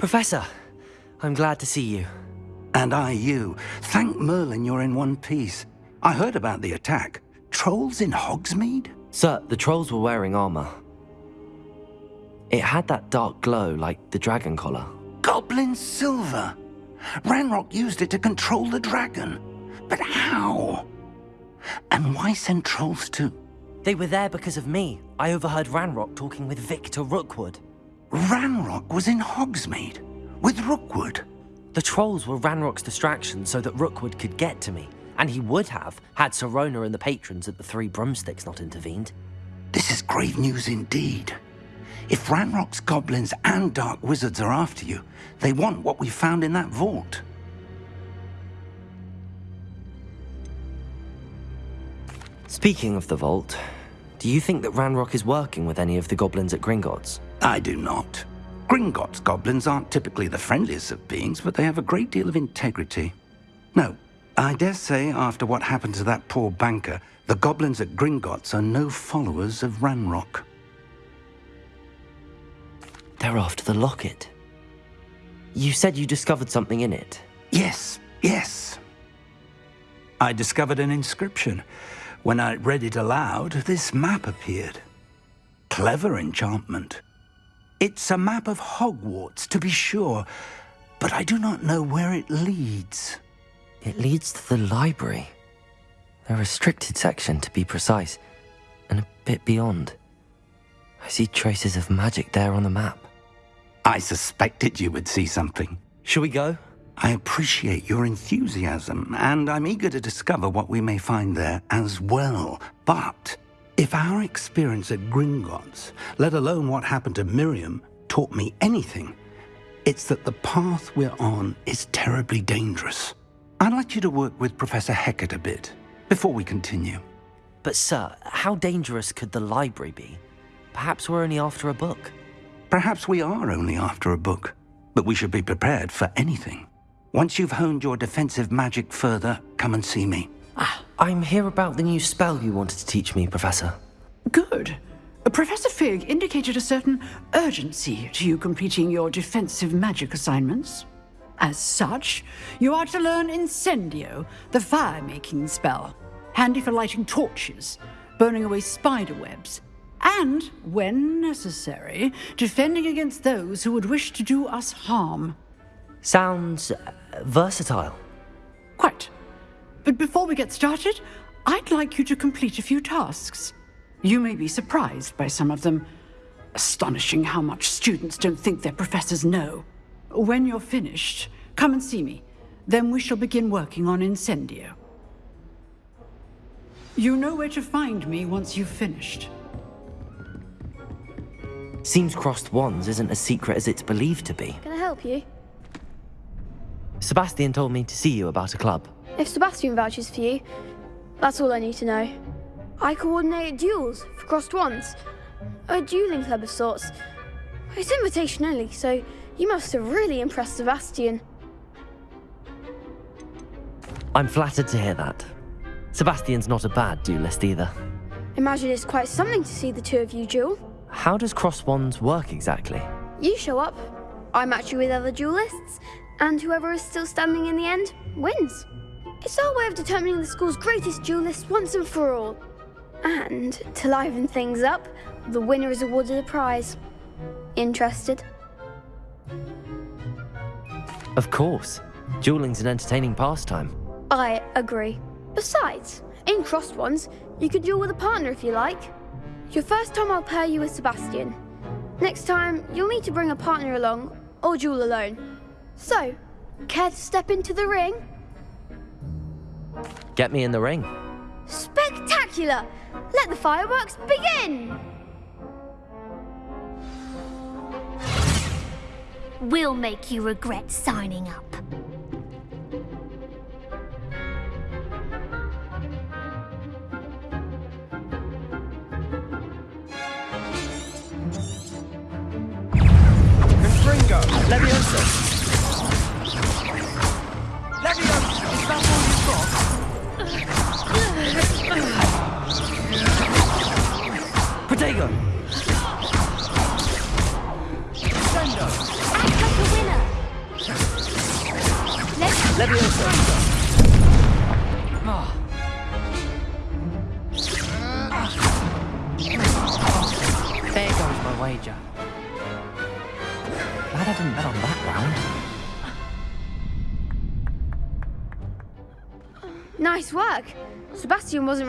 Professor, I'm glad to see you. And I you. Thank Merlin you're in one piece. I heard about the attack. Trolls in Hogsmeade? Sir, the trolls were wearing armor. It had that dark glow like the dragon collar. Goblin silver! Ranrock used it to control the dragon. But how? And why send trolls too? They were there because of me. I overheard Ranrock talking with Victor Rookwood. Ranrock was in Hogsmeade? With Rookwood? The trolls were Ranrock's distraction so that Rookwood could get to me. And he would have, had Sirona and the patrons at the Three Broomsticks not intervened. This is grave news indeed. If Ranrock's goblins and dark wizards are after you, they want what we found in that vault. Speaking of the vault, do you think that Ranrock is working with any of the goblins at Gringotts? I do not. Gringotts goblins aren't typically the friendliest of beings, but they have a great deal of integrity. No, I dare say after what happened to that poor banker, the goblins at Gringotts are no followers of Ranrock. They're after the locket. You said you discovered something in it. Yes, yes. I discovered an inscription. When I read it aloud, this map appeared. Clever enchantment. It's a map of Hogwarts, to be sure, but I do not know where it leads. It leads to the library. A restricted section, to be precise, and a bit beyond. I see traces of magic there on the map. I suspected you would see something. Shall we go? I appreciate your enthusiasm, and I'm eager to discover what we may find there as well. But if our experience at Gringotts, let alone what happened to Miriam, taught me anything, it's that the path we're on is terribly dangerous. I'd like you to work with Professor Hecat a bit before we continue. But, sir, how dangerous could the library be? Perhaps we're only after a book. Perhaps we are only after a book, but we should be prepared for anything. Once you've honed your defensive magic further, come and see me. Ah, I'm here about the new spell you wanted to teach me, Professor. Good. Professor Fig indicated a certain urgency to you completing your defensive magic assignments. As such, you are to learn Incendio, the fire-making spell, handy for lighting torches, burning away spider webs, and, when necessary, defending against those who would wish to do us harm. Sounds versatile. Quite. But before we get started, I'd like you to complete a few tasks. You may be surprised by some of them. Astonishing how much students don't think their professors know. When you're finished, come and see me. Then we shall begin working on Incendio. You know where to find me once you've finished. Seems crossed wands isn't as secret as it's believed to be. Can I help you? Sebastian told me to see you about a club. If Sebastian vouches for you, that's all I need to know. I coordinate duels for crossed wands. A dueling club of sorts. It's invitation only, so you must have really impressed Sebastian. I'm flattered to hear that. Sebastian's not a bad duelist either. Imagine it's quite something to see the two of you duel. How does cross wands work exactly? You show up, I match you with other duelists, and whoever is still standing in the end wins. It's our way of determining the school's greatest duelist once and for all. And to liven things up, the winner is awarded a prize. Interested? Of course. Dueling's an entertaining pastime. I agree. Besides, in crossed wands, you could duel with a partner if you like. Your first time I'll pair you with Sebastian. Next time, you'll need to bring a partner along, or duel alone. So, care to step into the ring? Get me in the ring. Spectacular! Let the fireworks begin! We'll make you regret signing up.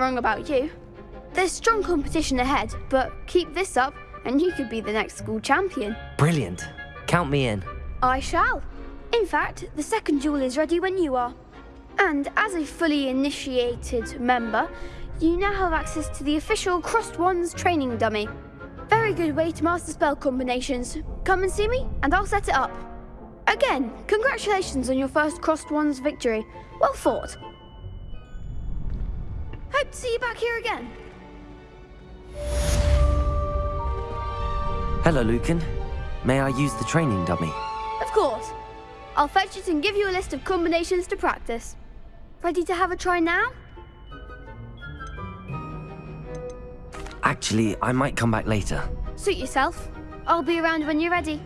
Wrong about you. There's strong competition ahead, but keep this up and you could be the next school champion. Brilliant. Count me in. I shall. In fact, the second duel is ready when you are. And as a fully initiated member, you now have access to the official Crossed Wands training dummy. Very good way to master spell combinations. Come and see me, and I'll set it up. Again, congratulations on your first Crossed Wands victory. Well fought. Hope to see you back here again. Hello, Lucan. May I use the training dummy? Of course. I'll fetch it and give you a list of combinations to practice. Ready to have a try now? Actually, I might come back later. Suit yourself. I'll be around when you're ready.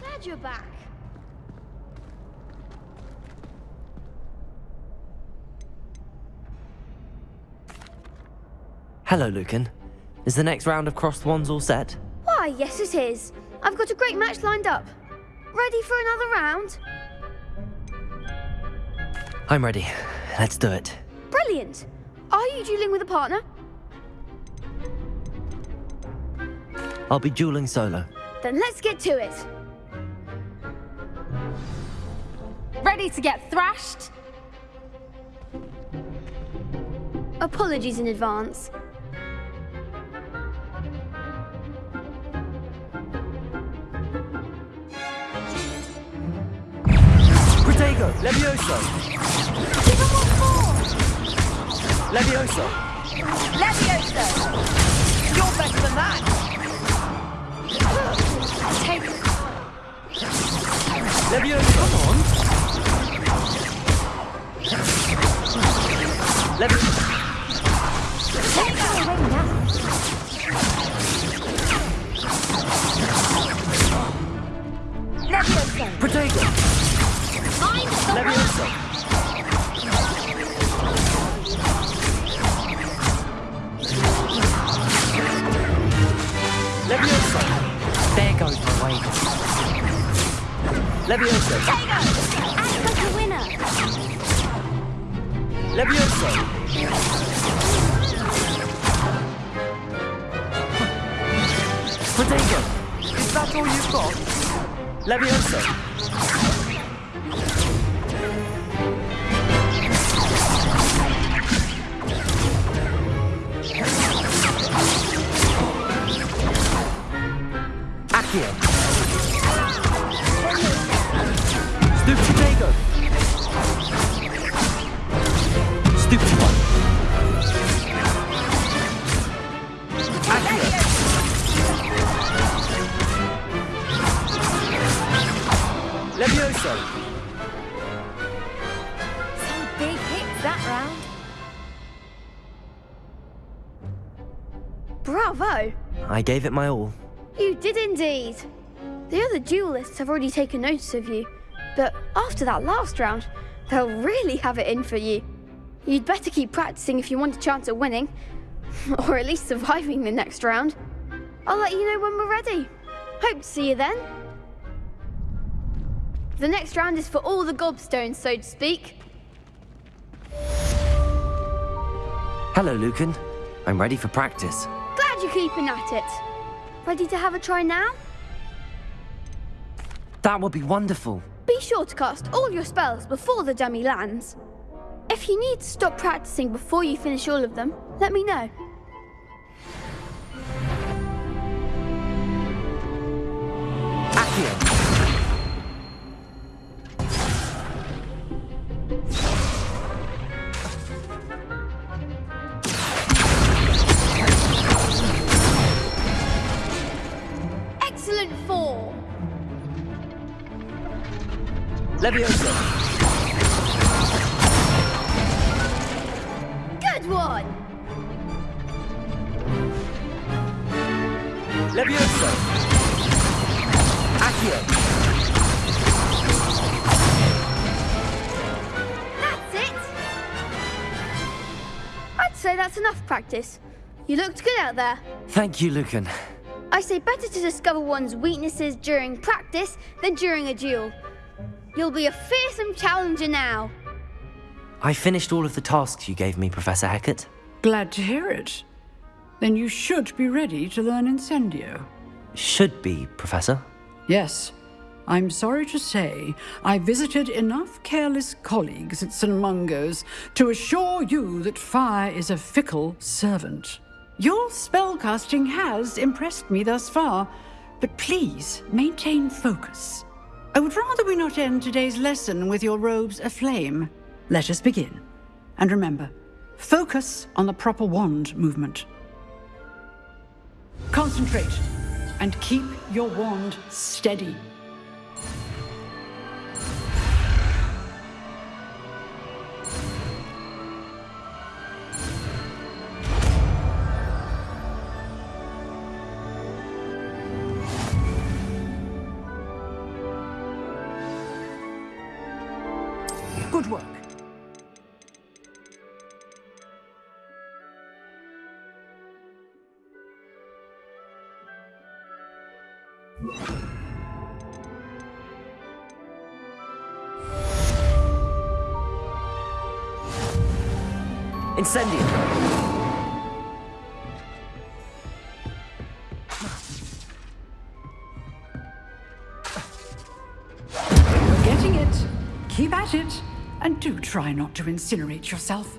Glad you're back. Hello, Lucan. Is the next round of crossed wands all set? Why, yes it is. I've got a great match lined up. Ready for another round? I'm ready. Let's do it. Brilliant. Are you dueling with a partner? I'll be dueling solo. Then let's get to it. Ready to get thrashed? Apologies in advance. Protego! Levioso! Levioso! Levioso! You're better than that! Take Levioso! Come on! Levioso! take that away now. Levioso! Protego! Mind the Levioso! Levioso! There goes my wager. Levioso! Protego! Act like a winner! Levioso! Protego! Is that all you've got? Levioso! I gave it my all. You did indeed. The other duelists have already taken notice of you, but after that last round, they'll really have it in for you. You'd better keep practicing if you want a chance at winning, or at least surviving the next round. I'll let you know when we're ready. Hope to see you then. The next round is for all the gobstones, so to speak. Hello, Lucan. I'm ready for practice. Glad you're keeping at it. Ready to have a try now? That would be wonderful. Be sure to cast all your spells before the dummy lands. If you need to stop practicing before you finish all of them, let me know. Accio! Levioso! Good one. Levioso! Accio. That's it! I'd say that's enough practice. You looked good out there. Thank you, Lucan. I say better to discover one's weaknesses during practice than during a duel. You'll be a fearsome challenger now. I finished all of the tasks you gave me, Professor Hecat. Glad to hear it. Then you should be ready to learn Incendio. Should be, Professor. Yes. I'm sorry to say, I visited enough careless colleagues at St. Mungo's to assure you that fire is a fickle servant. Your spellcasting has impressed me thus far, but please maintain focus. I would rather we not end today's lesson with your robes aflame. Let us begin. And remember, focus on the proper wand movement. Concentrate and keep your wand steady. Incendio. You're getting it. Keep at it. And do try not to incinerate yourself.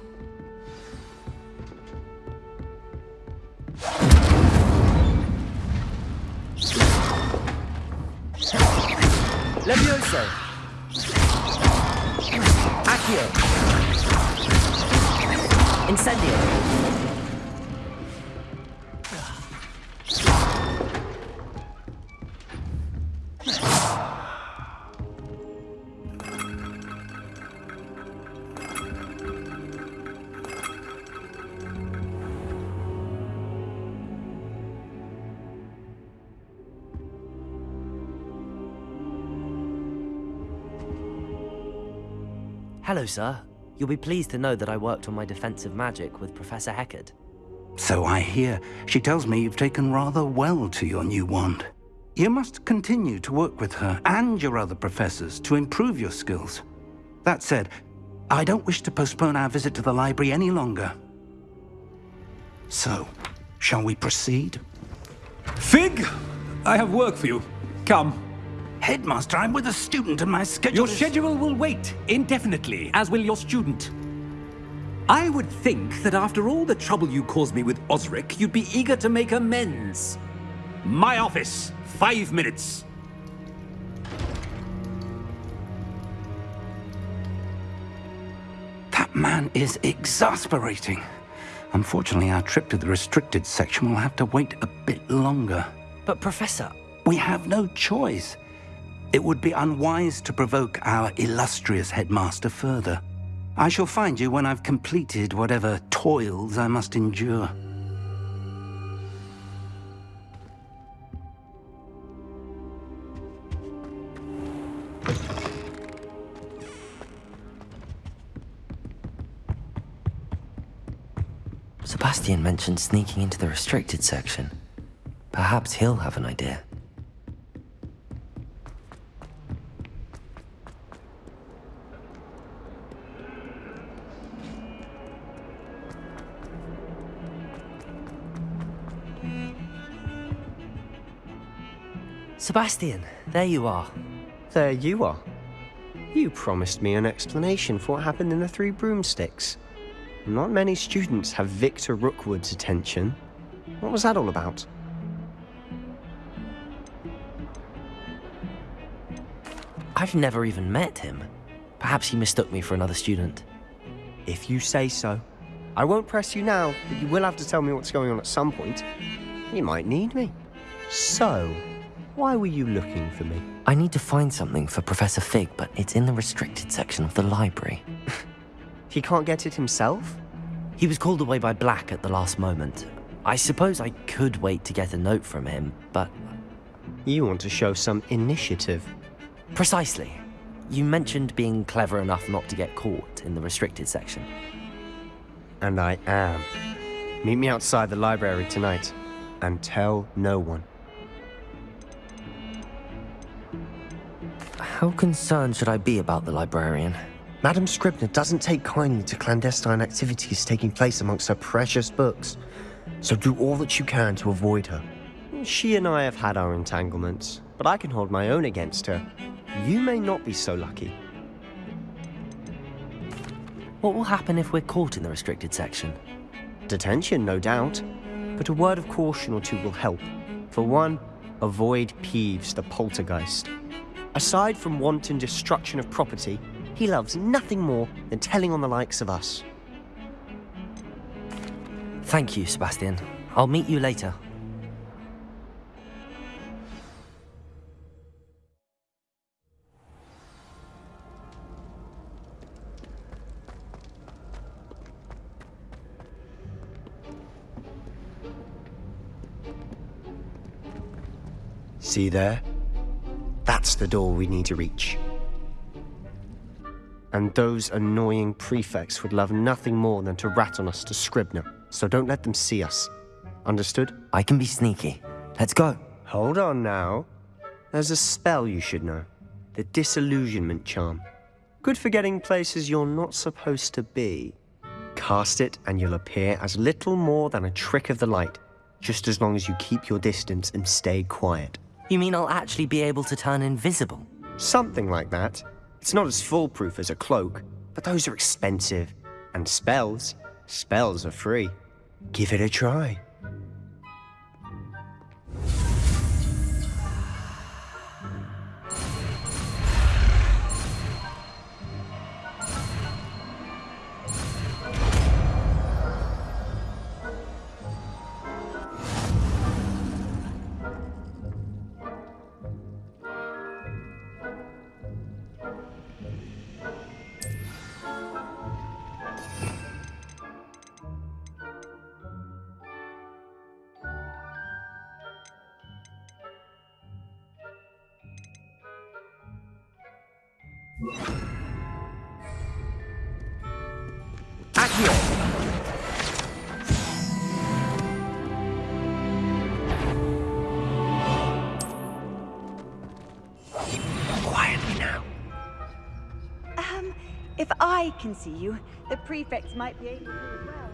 Levioso. Accio. Incendio. Hello, sir. You'll be pleased to know that I worked on my defensive magic with Professor Hecat. So I hear. She tells me you've taken rather well to your new wand. You must continue to work with her and your other professors to improve your skills. That said, I don't wish to postpone our visit to the library any longer. So, shall we proceed? Fig, I have work for you. Come. Headmaster, I'm with a student and my schedule Your is- schedule will wait indefinitely, as will your student. I would think that after all the trouble you caused me with Osric, you'd be eager to make amends. My office, five minutes. That man is exasperating. Unfortunately, our trip to the restricted section will have to wait a bit longer. But, Professor, We have no choice. It would be unwise to provoke our illustrious headmaster further. I shall find you when I've completed whatever toils I must endure. Sebastian mentioned sneaking into the restricted section. Perhaps he'll have an idea. Sebastian, there you are. There you are. You promised me an explanation for what happened in the Three Broomsticks. Not many students have Victor Rookwood's attention. What was that all about? I've never even met him. Perhaps he mistook me for another student. If you say so. I won't press you now, but you will have to tell me what's going on at some point. You might need me. So, why were you looking for me? I need to find something for Professor Fig, but it's in the restricted section of the library. He can't get it himself? He was called away by Black at the last moment. I suppose I could wait to get a note from him, but You want to show some initiative. Precisely. You mentioned being clever enough not to get caught in the restricted section. And I am. Meet me outside the library tonight. And tell no one. How concerned should I be about the librarian? Madame Scribner doesn't take kindly to clandestine activities taking place amongst her precious books. So do all that you can to avoid her. She and I have had our entanglements, but I can hold my own against her. You may not be so lucky. What will happen if we're caught in the restricted section? Detention, no doubt. But a word of caution or two will help. For one, avoid Peeves the poltergeist. Aside from wanton destruction of property, he loves nothing more than telling on the likes of us. Thank you, Sebastian. I'll meet you later. See there? That's the door we need to reach. And those annoying prefects would love nothing more than to rat on us to Scribner, so don't let them see us. Understood? I can be sneaky. Let's go. Hold on now. There's a spell you should know. The Disillusionment Charm. Good for getting places you're not supposed to be. Cast it and you'll appear as little more than a trick of the light, just as long as you keep your distance and stay quiet. You mean I'll actually be able to turn invisible? Something like that. It's not as foolproof as a cloak, but those are expensive. And spells, spells are free. Give it a try. I can see you, the prefects might be able to as well.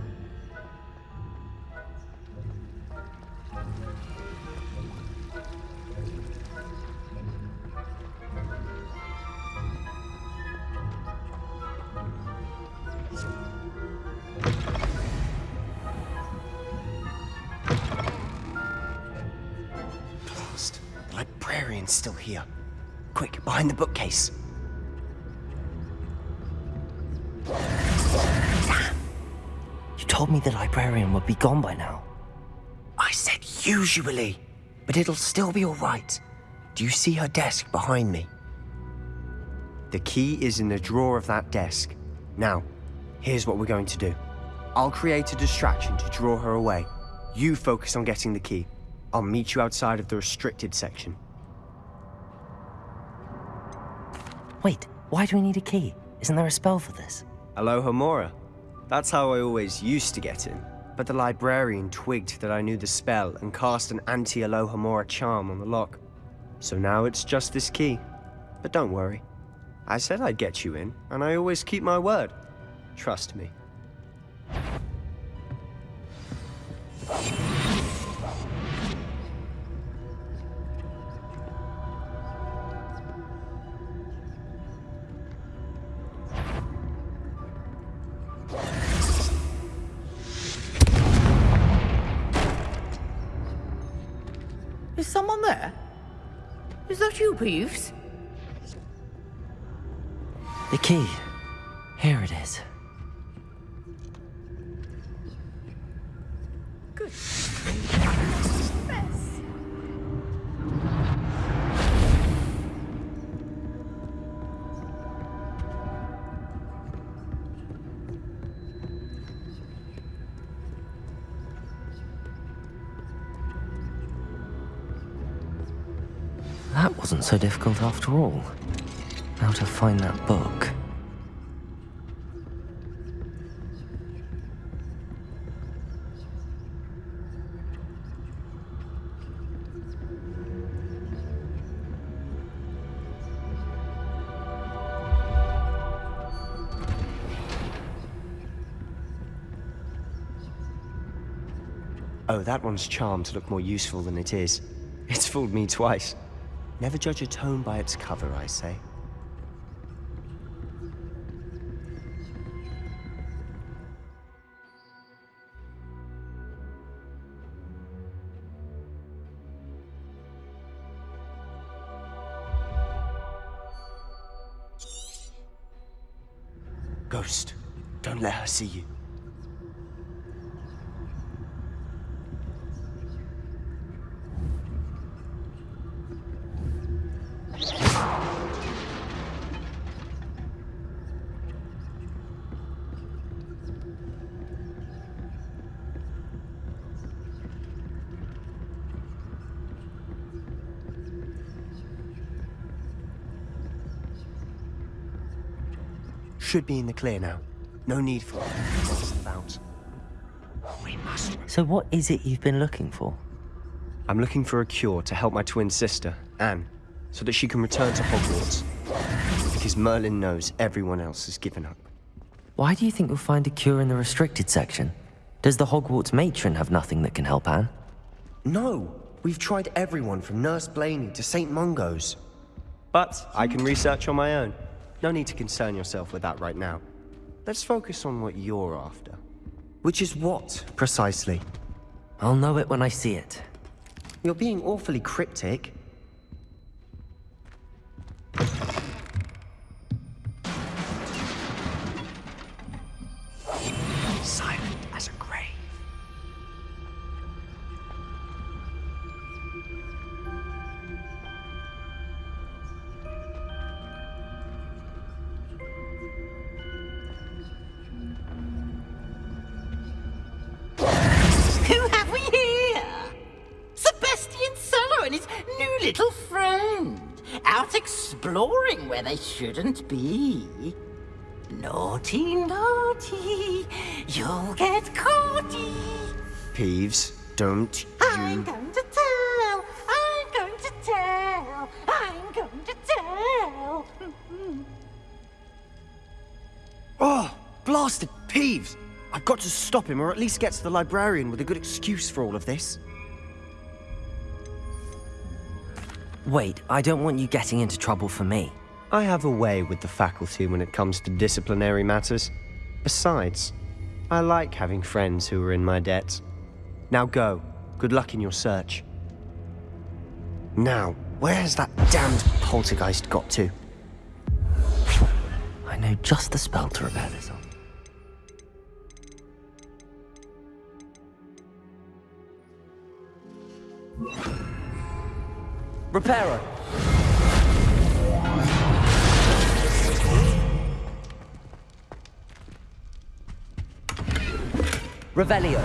The librarian's still here. Quick, behind the bookcase. Told me the librarian would be gone by now. I said usually, but it'll still be all right. Do you see her desk behind me? The key is in the drawer of that desk. Now, here's what we're going to do. I'll create a distraction to draw her away. You focus on getting the key. I'll meet you outside of the restricted section. Wait, why do we need a key? Isn't there a spell for this? Alohomora. That's how I always used to get in. But the librarian twigged that I knew the spell and cast an anti-Alohomora charm on the lock. So now it's just this key. But don't worry. I said I'd get you in, and I always keep my word. Trust me. There? Is that you, Peeves? The key. Here it is. That so difficult after all. How to find that book. Oh, that one's charmed to look more useful than it is. It's fooled me twice. Never judge a tone by its cover, I say. Ghost, don't let her see you. Should be in the clear now. No need for about. We must. So what is it you've been looking for? I'm looking for a cure to help my twin sister, Anne, so that she can return to Hogwarts. Because Merlin knows everyone else has given up. Why do you think you'll find a cure in the restricted section? Does the Hogwarts matron have nothing that can help Anne? No! We've tried everyone from Nurse Blainey to St. Mungo's. But I can research on my own. No need to concern yourself with that right now. Let's focus on what you're after. Which is what, precisely? I'll know it when I see it. You're being awfully cryptic. Shouldn't be. Naughty, naughty. You'll get caughty. Peeves, don't you... I'm going to tell. I'm going to tell. I'm going to tell. Mm-hmm. Oh, blasted Peeves! I've got to stop him, or at least get to the librarian with a good excuse for all of this. Wait, I don't want you getting into trouble for me. I have a way with the faculty when it comes to disciplinary matters. Besides, I like having friends who are in my debt. Now go. Good luck in your search. Now, where has that damned poltergeist got to? I know just the spell to repair this on. Reparo! Revelio.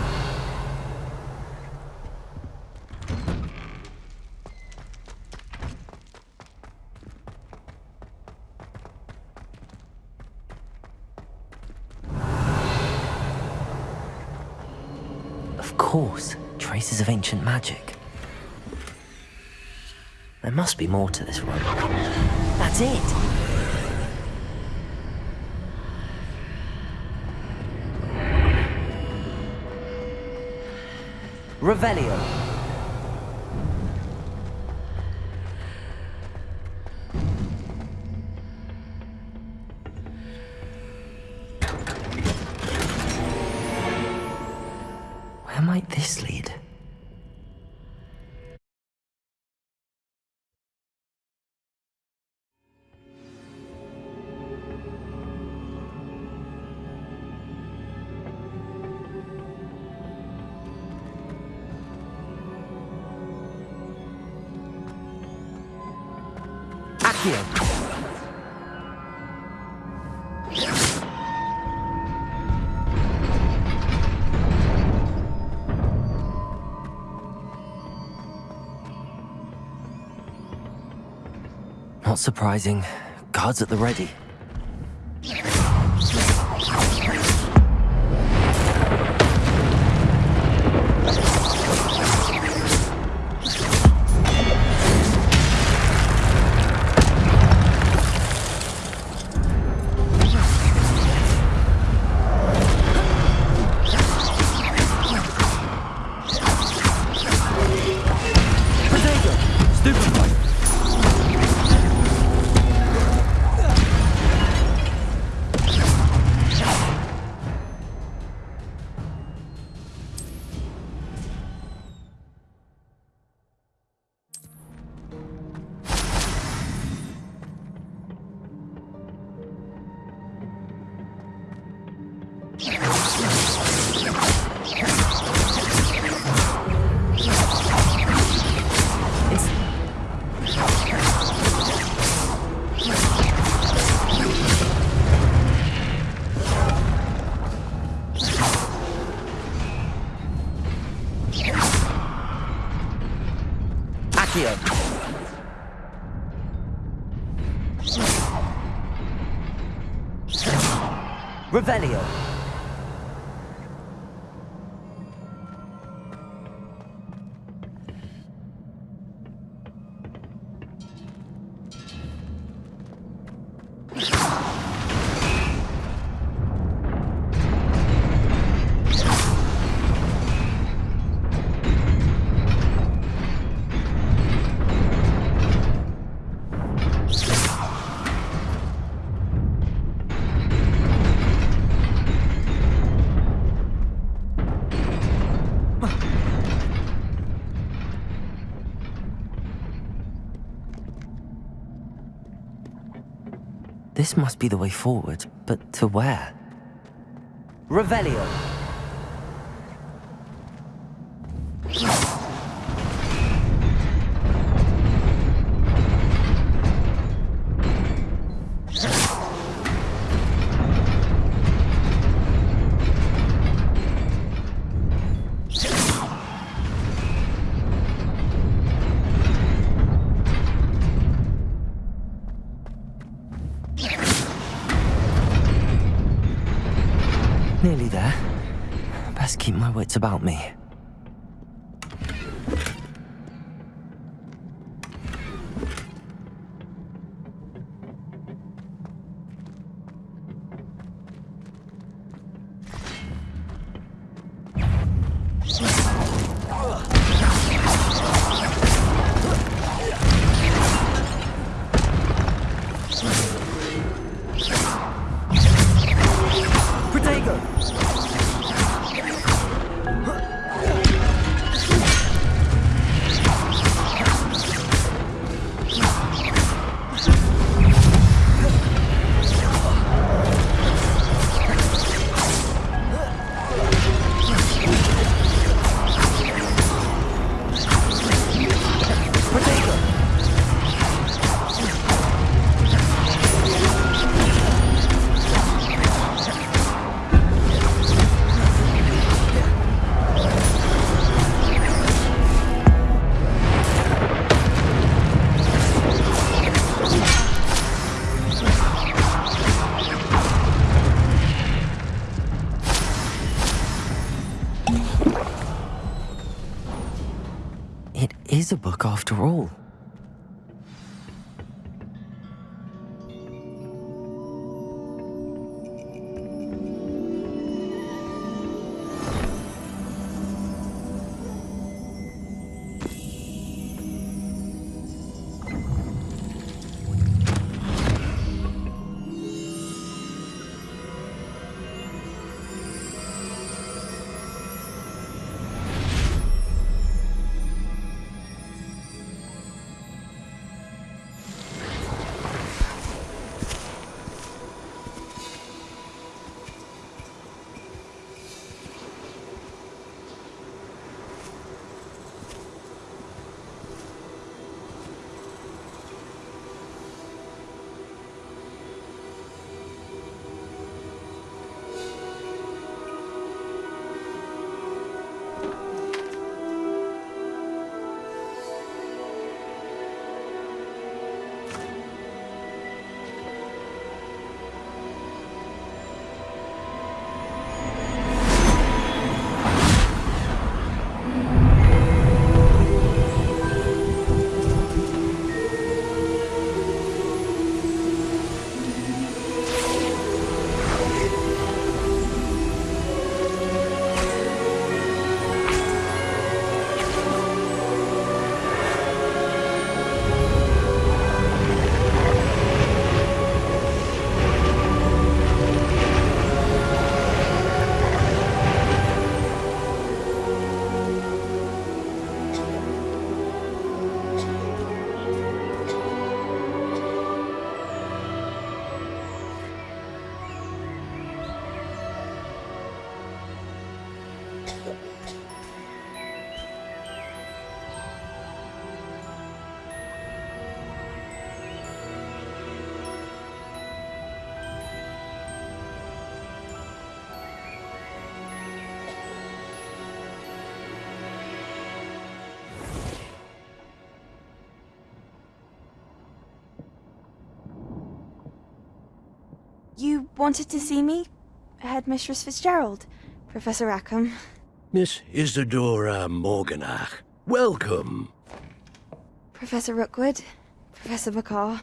Of course, traces of ancient magic. There must be more to this room. That's it! Revelio. Where might this lead? Surprising. Guards at the ready. Revelio. This must be the way forward, but to where? Revelio. Wits about me. Wanted to see me? Headmistress Fitzgerald? Professor Rackham? Miss Isidora Morganach, welcome. Professor Rookwood? Professor Bakar?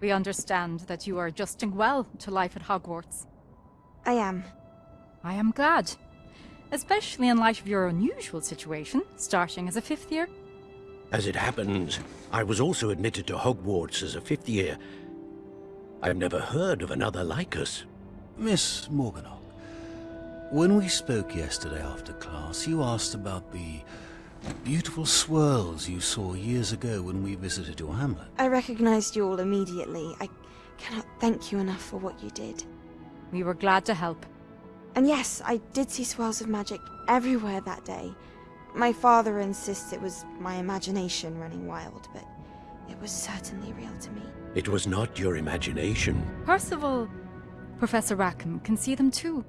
We understand that you are adjusting well to life at Hogwarts. I am. I am glad. Especially in light of your unusual situation, starting as a fifth year. As it happens, I was also admitted to Hogwarts as a fifth year. I've never heard of another like us. Miss Morganach, when we spoke yesterday after class, you asked about the beautiful swirls you saw years ago when we visited your hamlet. I recognized you all immediately. I cannot thank you enough for what you did. We were glad to help. And yes, I did see swirls of magic everywhere that day. My father insists it was my imagination running wild, but it was certainly real to me. It was not your imagination. Percival, Professor Rackham can see them too.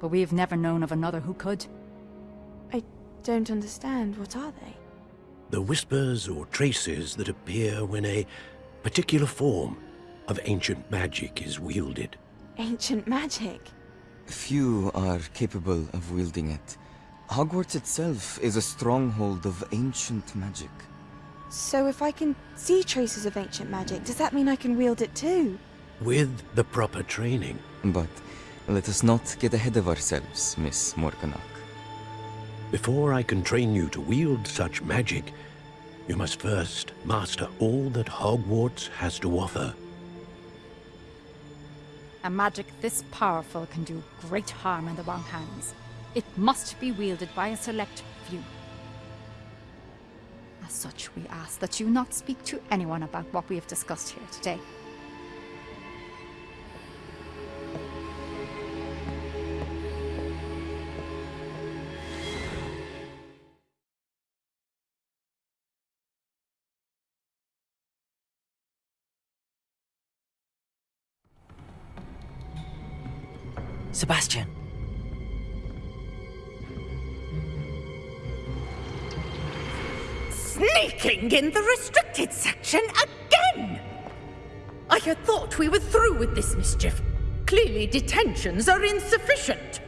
But we have never known of another who could. I don't understand. What are they? The whispers or traces that appear when a particular form of ancient magic is wielded. Ancient magic? Few are capable of wielding it. Hogwarts itself is a stronghold of ancient magic. So if I can see traces of ancient magic, does that mean I can wield it too? With the proper training. But let us not get ahead of ourselves, Miss Morganach. Before I can train you to wield such magic, you must first master all that Hogwarts has to offer. A magic this powerful can do great harm in the wrong hands. It must be wielded by a select few. As such, we ask that you not speak to anyone about what we have discussed here today. Sebastian. Sneaking in the restricted section again! I had thought we were through with this mischief. Clearly detentions are insufficient.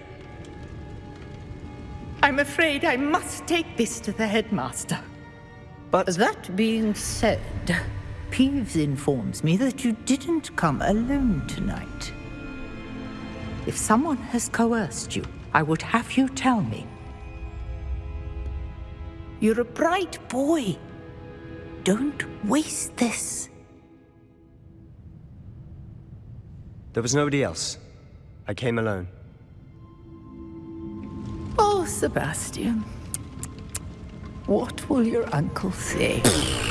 I'm afraid I must take this to the headmaster. But that being said, Peeves informs me that you didn't come alone tonight. If someone has coerced you, I would have you tell me. You're a bright boy. Don't waste this. There was nobody else. I came alone. Oh, Sebastian. What will your uncle say?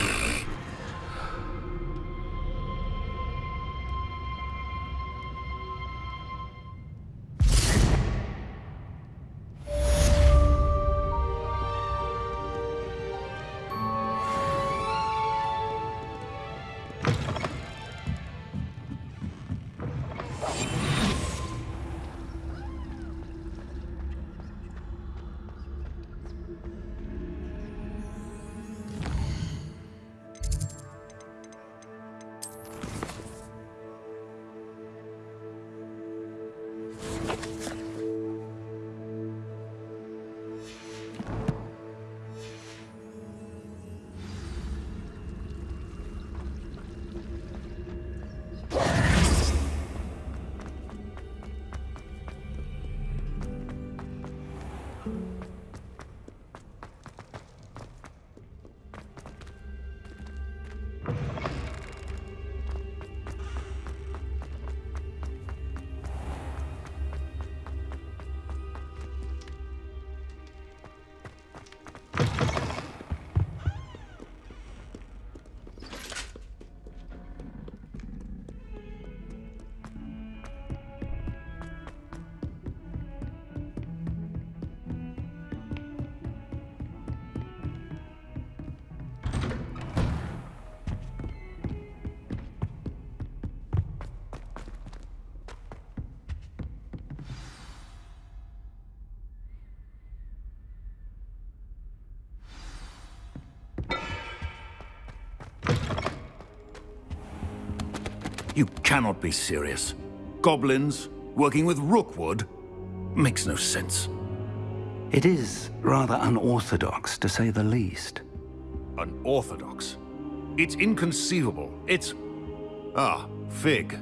You cannot be serious. goblins, working with Rookwood. Makes no sense. It is rather unorthodox, to say the least. Unorthodox? It's inconceivable. It's... Ah, Fig.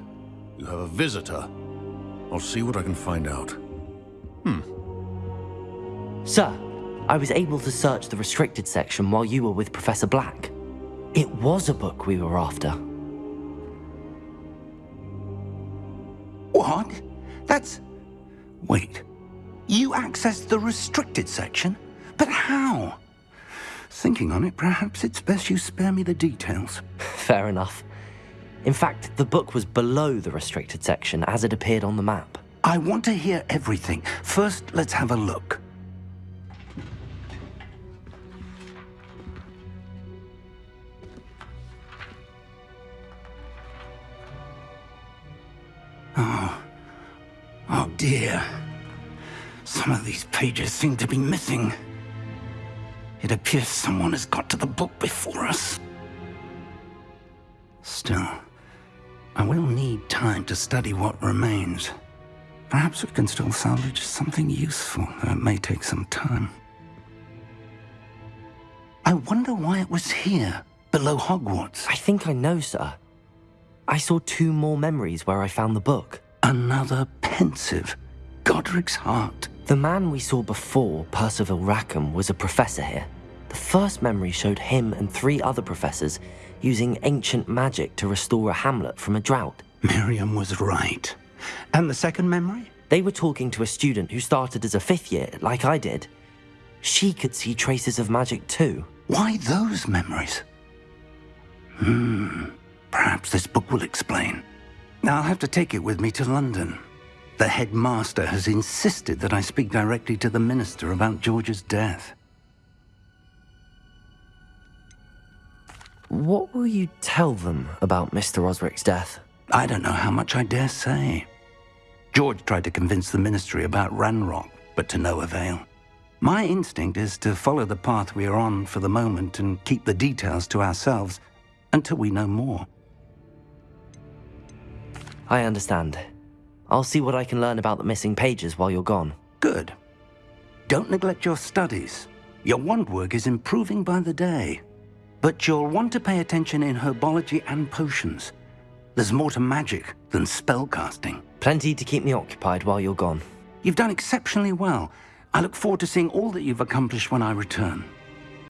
You have a visitor. I'll see what I can find out. Hmm. Sir, I was able to search the restricted section while you were with Professor Black. It was a book we were after. What? That's... Wait. You accessed the restricted section? But how? Thinking on it, perhaps it's best you spare me the details. Fair enough. In fact, the book was below the restricted section as it appeared on the map. I want to hear everything. First, let's have a look. Pages seem to be missing. It appears someone has got to the book before us. Still, I will need time to study what remains. Perhaps we can still salvage something useful, though it may take some time. I wonder why it was here, below Hogwarts. I think I know, sir. I saw two more memories where I found the book. Another Pensieve. Godric's heart. The man we saw before, Percival Rackham, was a professor here. The first memory showed him and three other professors using ancient magic to restore a hamlet from a drought. Miriam was right. And the second memory? They were talking to a student who started as a fifth year, like I did. She could see traces of magic too. Why those memories? Hmm. Perhaps this book will explain. Now I'll have to take it with me to London. The headmaster has insisted that I speak directly to the minister about George's death. What will you tell them about Mr. Osric's death? I don't know how much I dare say. George tried to convince the ministry about Ranrock, but to no avail. My instinct is to follow the path we are on for the moment and keep the details to ourselves until we know more. I understand. I'll see what I can learn about the missing pages while you're gone. Good. Don't neglect your studies. Your wand work is improving by the day. But you'll want to pay attention in herbology and potions. There's more to magic than spellcasting. Plenty to keep me occupied while you're gone. You've done exceptionally well. I look forward to seeing all that you've accomplished when I return.